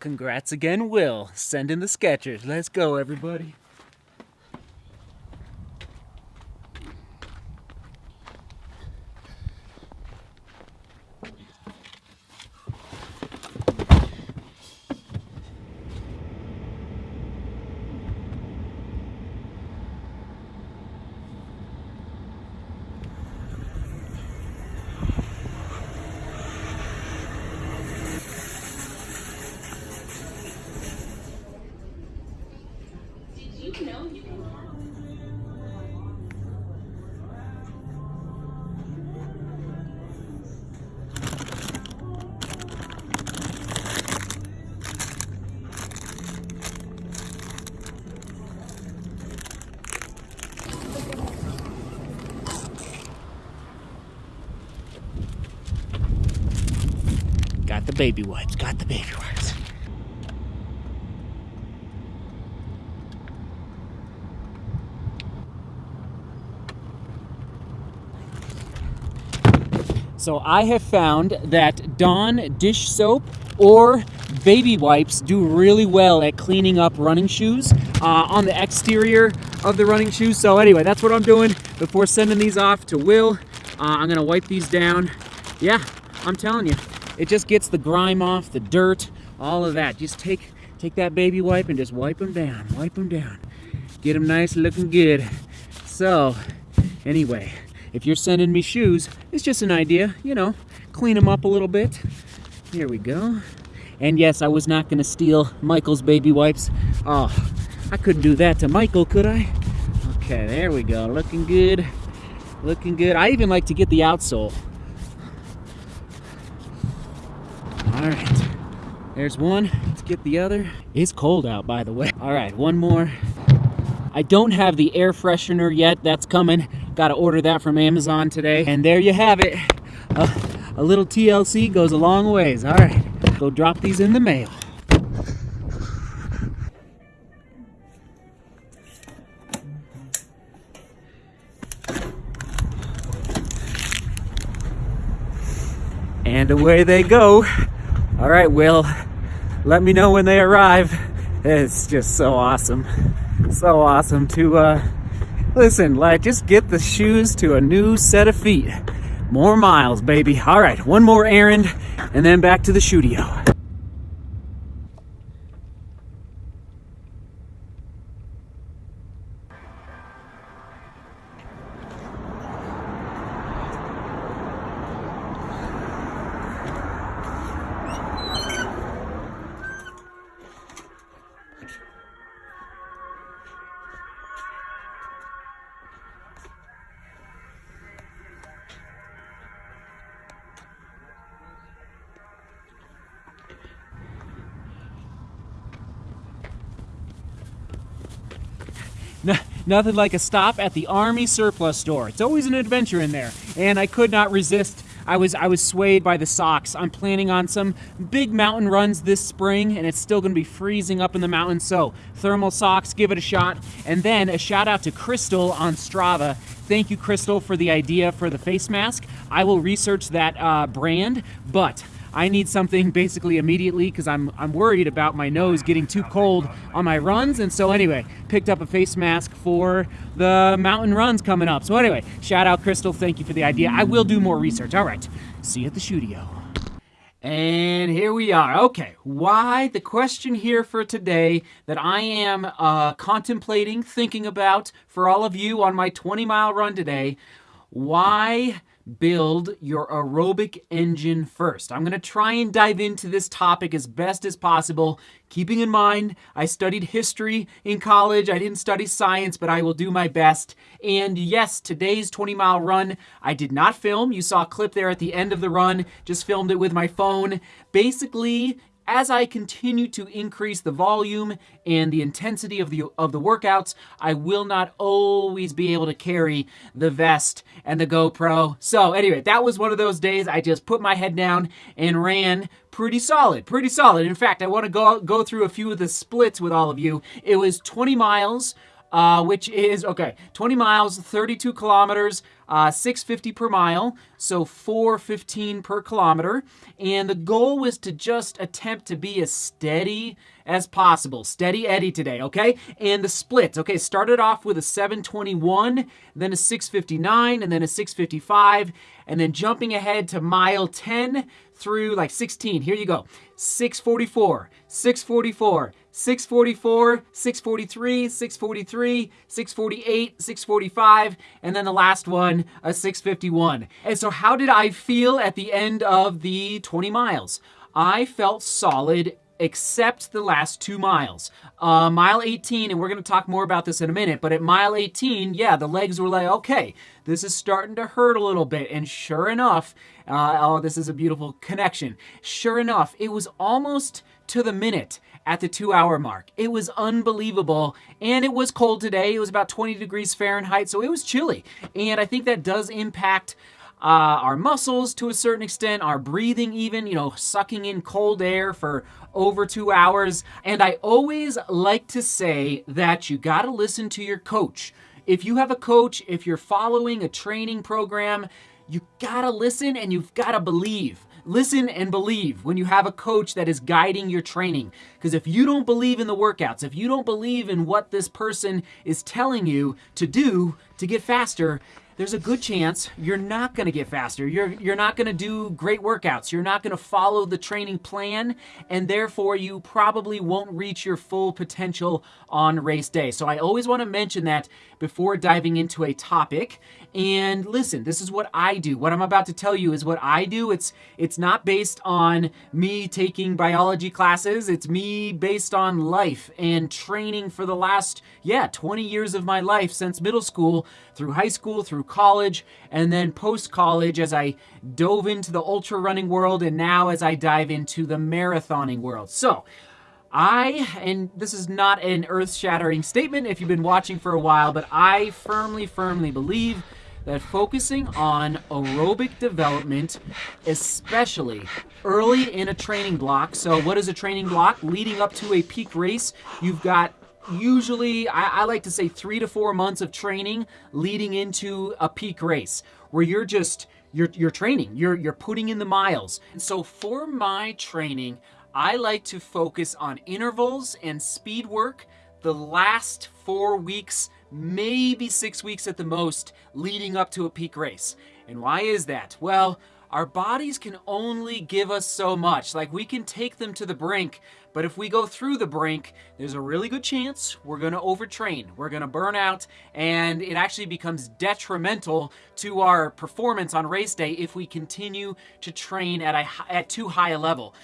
Congrats again, Will. Send in the Skechers. Let's go, everybody. Baby wipes. Got the baby wipes. So I have found that Dawn dish soap or baby wipes do really well at cleaning up running shoes uh, on the exterior of the running shoes. So anyway, that's what I'm doing before sending these off to Will. Uh, I'm gonna wipe these down. Yeah, I'm telling you, it just gets the grime off, the dirt, all of that. Just take take that baby wipe and just wipe them down, wipe them down. Get them nice looking good. So anyway, if you're sending me shoes, it's just an idea, you know, clean them up a little bit. Here we go. And yes, I was not to steal Michael's baby wipes. Oh, I couldn't do that to Michael, could I? Okay, there we go. Looking good. Looking good. I even like to get the outsole. All right. There's one. Let's get the other. It's cold out, by the way. All right, one more. I don't have the air freshener yet. That's coming. Got to order that from Amazon today. And there you have it. Uh, a little TLC goes a long ways. All right, go drop these in the mail. And away they go. All right, Will, let me know when they arrive. It's just so awesome. So awesome to, uh, listen, like, just get the shoes to a new set of feet. More miles, baby. All right, one more errand, and then back to the studio. Nothing like a stop at the Army surplus store. It's always an adventure in there, and I could not resist. I was I was swayed by the socks. I'm planning on some big mountain runs this spring, and it's still going to be freezing up in the mountains. So thermal socks, give it a shot. And then a shout out to Crystal on Strava. Thank you, Crystal, for the idea for the face mask. I will research that uh, brand, but. I need something basically immediately because I'm I'm worried about my nose getting too cold on my runs. And so anyway, picked up a face mask for the mountain runs coming up. So anyway, shout out Crystal. Thank you for the idea. I will do more research. All right. See you at the studio. And here we are. Okay, why? The question here for today that I am uh, contemplating, thinking about for all of you on my 20 mile run today. Why build your aerobic engine first. I'm going to try and dive into this topic as best as possible, keeping in mind I studied history in college. I didn't study science, but I will do my best. And yes, today's 20 mile run, I did not film. You saw a clip there at the end of the run, just filmed it with my phone. Basically, as I continue to increase the volume and the intensity of the of the workouts, I will not always be able to carry the vest and the GoPro. So anyway, that was one of those days I just put my head down and ran pretty solid, pretty solid. In fact, I want to go go through a few of the splits with all of you. It was 20 miles uh, which is okay 20 miles 32 kilometers uh, 650 per mile so 415 per kilometer. And the goal was to just attempt to be as steady as possible. Steady eddie today okay? And the splits okay? Started off with a 721 then a 659 and then a 655 and then jumping ahead to mile 10 through like 16 here you go. 644 644 644, 643, 643, 648, 645, and then the last one, a 651. And so, how did I feel at the end of the 20 miles? I felt solid except the last two miles. Uh, mile 18, and we're going to talk more about this in a minute, but at mile 18, yeah, the legs were like, okay, this is starting to hurt a little bit. And sure enough, uh, oh, this is a beautiful connection. Sure enough, it was almost to the minute at the two hour mark. It was unbelievable. And it was cold today. It was about 20 degrees Fahrenheit, so it was chilly. And I think that does impact uh, our muscles to a certain extent, our breathing, even, you know, sucking in cold air for over two hours. And I always like to say that you got to listen to your coach. If you have a coach, if you're following a training program, you got to listen and you've got to believe. Listen and believe when you have a coach that is guiding your training. Because if you don't believe in the workouts, if you don't believe in what this person is telling you to do to get faster, there's a good chance you're not going to get faster. You're you're not going to do great workouts. You're not going to follow the training plan and therefore you probably won't reach your full potential on race day. So I always want to mention that before diving into a topic. And listen, this is what I do. What I'm about to tell you is what I do. It's it's not based on me taking biology classes. It's me based on life and training for the last yeah, 20 years of my life since middle school, through high school, through college, and then post college as I dove into the ultra running world and now as I dive into the marathoning world. So, I, and this is not an earth shattering statement if you've been watching for a while, but I firmly, firmly believe that focusing on aerobic development, especially early in a training block. So, what is a training block? Leading up to a peak race, you've got usually, I, I, like to say, three to four months of training leading into a peak race where you're just. You're, you're training, you're, you're putting in the miles. And so for my training, I like to focus on intervals and speed work the last four weeks maybe six weeks at the most leading up to a peak race. And why is that? Well, our bodies can only give us so much. Like we can take them to the brink, but if we go through the brink, there's a really good chance we're going to overtrain. We're going to burn out, and it actually becomes detrimental to our performance on race day if we continue to train at, a, at too high a level.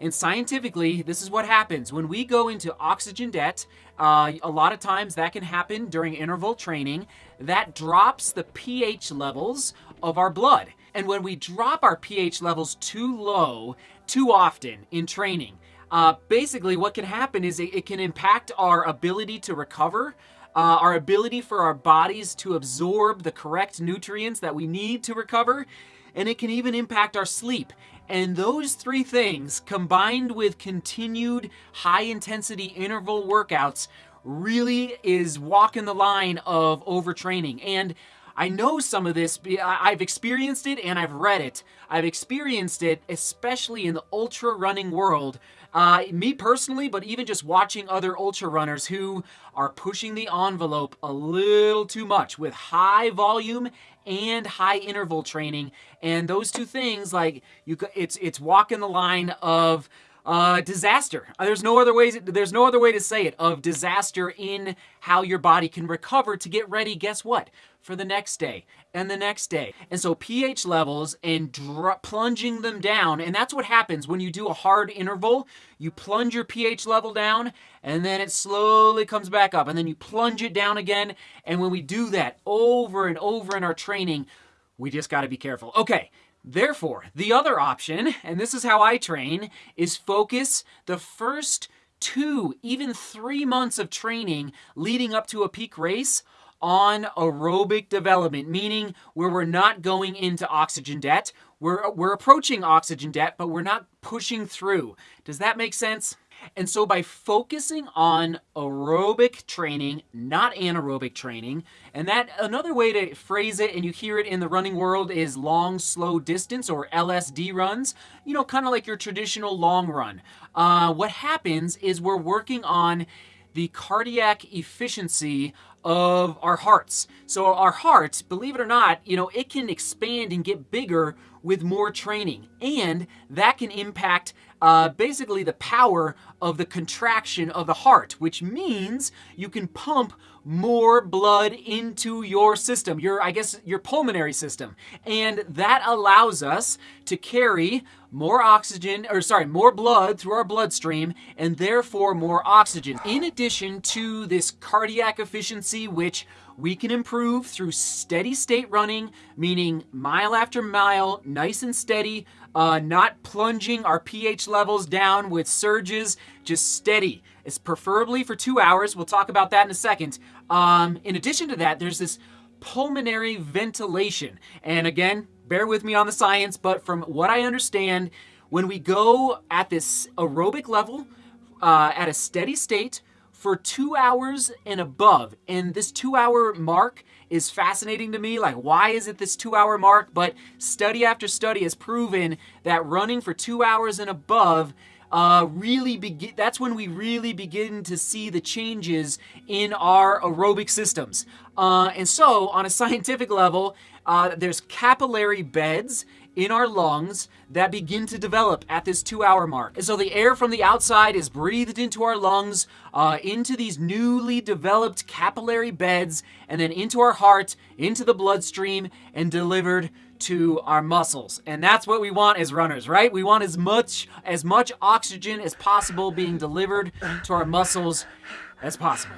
And scientifically, this is what happens. When we go into oxygen debt, uh, a lot of times that can happen during interval training. That drops the pH levels of our blood. And when we drop our pH levels too low, too often in training, uh, basically what can happen is it, it, can impact our ability to recover, uh, our ability for our bodies to absorb the correct nutrients that we need to recover, and it can even impact our sleep. And those three things, combined with continued high intensity interval workouts, really is walking the line of overtraining. And I know some of this, I've experienced it and I've read it. I've experienced it, especially in the ultra running world. Uh, me personally, but even just watching other ultra runners who are pushing the envelope a little too much with high volume and high interval training. And those two things, like you, it's it's walking the line of uh, disaster. Uh, there's no other ways. There's no other way to say it of disaster in how your body can recover to get ready. Guess what? For the next day and the next day. And so pH levels and plunging them down, and that's what happens when you do a hard interval. You plunge your pH level down, and then it slowly comes back up, and then you plunge it down again. And when we do that over and over in our training, we just got to be careful. Okay, Therefore, the other option, and this is how I train, is focus the first two, even three months of training leading up to a peak race on aerobic development, meaning where we're not going into oxygen debt. We're, we're approaching oxygen debt, but we're not pushing through. Does that make sense? And so by focusing on aerobic training, not anaerobic training, and that another way to phrase it, and you hear it in the running world, is long, slow distance or LSD runs, you know, kind of like your traditional long run. Uh, what happens is we're working on the cardiac efficiency of our hearts. So our heart, believe it or not, you know, it can expand and get bigger with more training. And that can impact uh, basically the power of the contraction of the heart, which means you can pump more blood into your system, your, I guess, your pulmonary system. And that allows us to carry more oxygen, or sorry, more blood through our bloodstream, and therefore more oxygen. In addition to this cardiac efficiency, which we can improve through steady state running, meaning mile after mile, nice and steady, uh, not plunging our pH levels down with surges, just steady. It's preferably for two hours. We'll talk about that in a second. Um, in addition to that, there's this pulmonary ventilation. And again, bear with me on the science, but from what I understand, when we go at this aerobic level, uh, at a steady state, for two hours and above. And this two hour mark is fascinating to me. Like, why is it this two hour mark? But study after study has proven that running for two hours and above uh, really begin, that's when we really begin to see the changes in our aerobic systems. Uh, and so, on a scientific level, uh, there's capillary beds in our lungs that begin to develop at this two hour mark. And so the air from the outside is breathed into our lungs, uh, into these newly developed capillary beds, and then into our heart, into the bloodstream, and delivered to our muscles. And that's what we want as runners, right? We want as much as much oxygen as possible being delivered to our muscles as possible.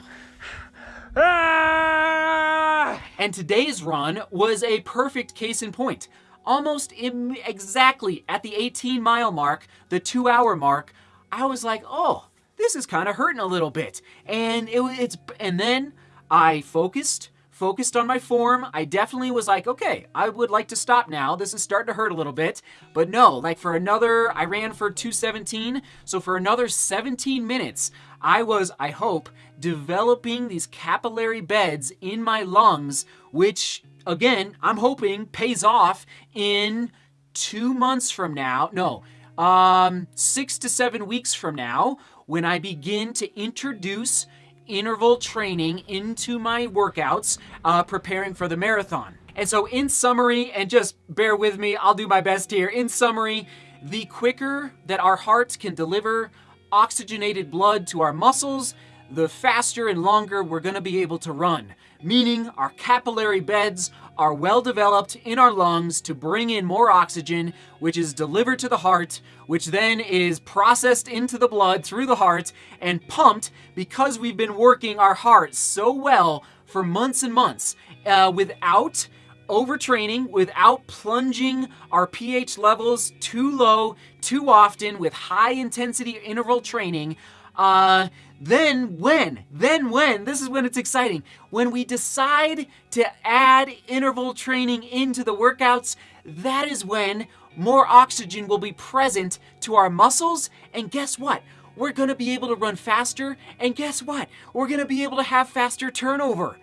Ah! And today's run was a perfect case in point almost exactly at the 18 mile mark, the two hour mark, I was like, oh, this is kind of hurting a little bit. And it, it's, and then I focused, focused on my form. I definitely was like, okay, I would like to stop now. This is starting to hurt a little bit. But no, like for another, I ran for 217. So for another 17 minutes, I was, I hope, developing these capillary beds in my lungs, which again, I'm hoping pays off in two months from now. No, um, six to seven weeks from now when I begin to introduce interval training into my workouts, uh, preparing for the marathon. And so, in summary, and just bear with me, I'll do my best here. In summary, the quicker that our hearts can deliver oxygenated blood to our muscles, the faster and longer we're going to be able to run, meaning our capillary beds are well developed in our lungs to bring in more oxygen, which is delivered to the heart, which then is processed into the blood through the heart and pumped because we've been working our heart so well for months and months uh, without overtraining, without plunging our pH levels too low too often with high intensity interval training. Uh, then when, then when, this is when it's exciting, when we decide to add interval training into the workouts, that is when more oxygen will be present to our muscles. And guess what? We're going to be able to run faster. And guess what? We're going to be able to have faster turnover.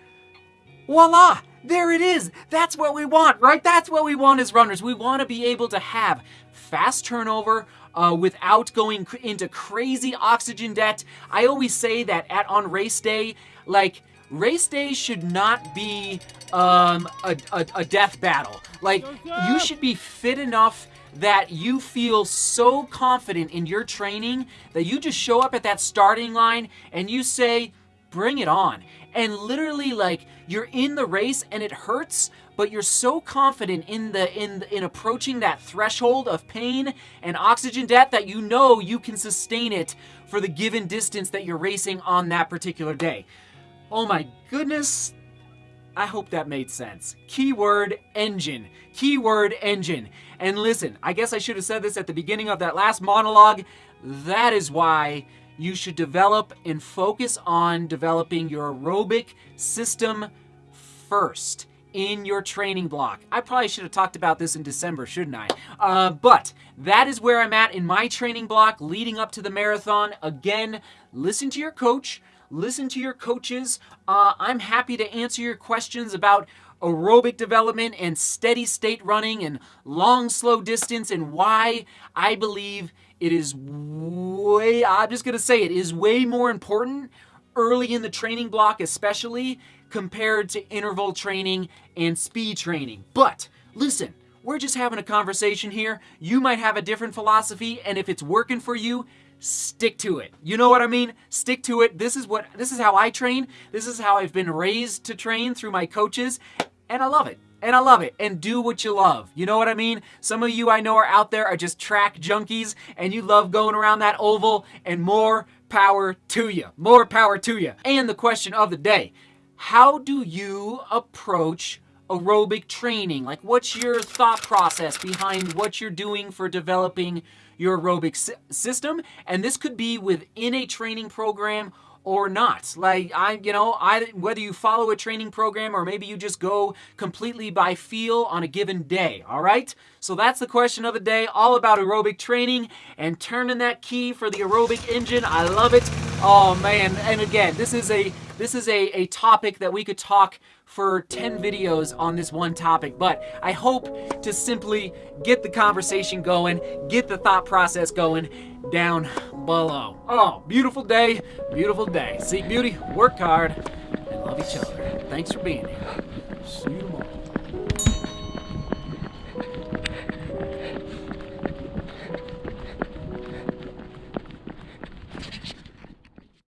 Voila! There it is. That's what we want, right? That's what we want as runners. We want to be able to have fast turnover uh, without going into crazy oxygen debt. I always say that at on race day, like race day should not be um, a, a, a death battle. Like you should be fit enough that you feel so confident in your training that you just show up at that starting line and you say, bring it on. And literally, like, you're in the race and it hurts, but you're so confident in the in in approaching that threshold of pain and oxygen debt that you know you can sustain it for the given distance that you're racing on that particular day. Oh my goodness. I hope that made sense. Keyword engine. Keyword engine. And listen, I guess I should have said this at the beginning of that last monologue. That is why you should develop and focus on developing your aerobic system first in your training block. I probably should have talked about this in December, shouldn't I? Uh, but that is where I'm at in my training block leading up to the marathon. Again, listen to your coach, listen to your coaches. Uh, I'm happy to answer your questions about aerobic development and steady state running and long, slow distance and why I believe it is way, I'm just going to say it is way more important early in the training block, especially compared to interval training and speed training. But listen, we're just having a conversation here. You might have a different philosophy, and if it's working for you, stick to it. You know what I mean? Stick to it. This is what this is how I train. This is how I've been raised to train through my coaches, and I love it. And I love it. And do what you love. You know what I mean? Some of you I know are out there are just track junkies and you love going around that oval and more power to you. More power to you. And the question of the day, how do you approach aerobic training? Like what's your thought process behind what you're doing for developing your aerobic system? And this could be within a training program or not. Like I, you know, I whether you follow a training program or maybe you just go completely by feel on a given day, all right? So that's the question of the day, all about aerobic training and turning that key for the aerobic engine. I love it. Oh man, and again, this is a this is a, a topic that we could talk for 10 videos on this one topic, but I hope to simply get the conversation going, get the thought process going down below. Oh, beautiful day, beautiful day. Seek beauty, work hard, and love each other. Thanks for being here. See you tomorrow.